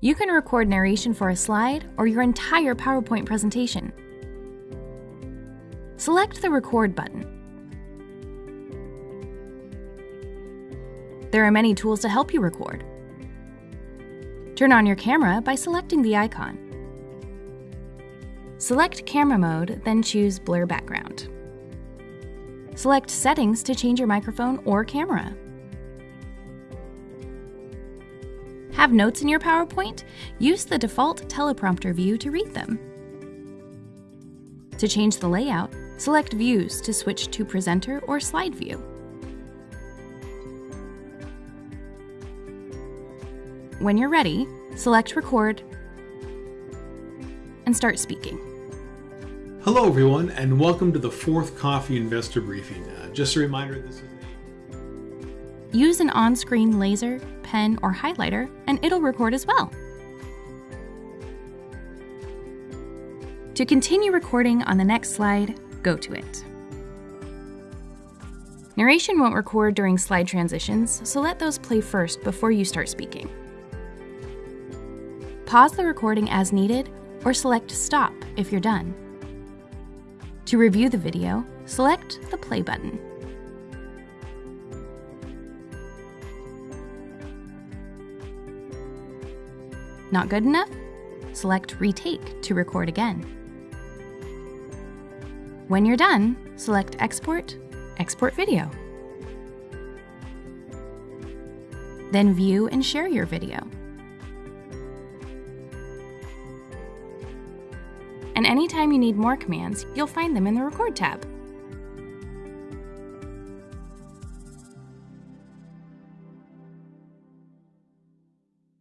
You can record narration for a slide or your entire PowerPoint presentation. Select the Record button. There are many tools to help you record. Turn on your camera by selecting the icon. Select Camera Mode, then choose Blur Background. Select Settings to change your microphone or camera. Have notes in your PowerPoint? Use the default teleprompter view to read them. To change the layout, select Views to switch to Presenter or Slide View. When you're ready, select Record and start speaking. Hello, everyone, and welcome to the fourth Coffee Investor Briefing. Uh, just a reminder this is Use an on-screen laser, pen, or highlighter, and it'll record as well. To continue recording on the next slide, go to it. Narration won't record during slide transitions, so let those play first before you start speaking. Pause the recording as needed or select Stop if you're done. To review the video, select the Play button. Not good enough? Select Retake to record again. When you're done, select Export, Export Video. Then view and share your video. And anytime you need more commands, you'll find them in the Record tab.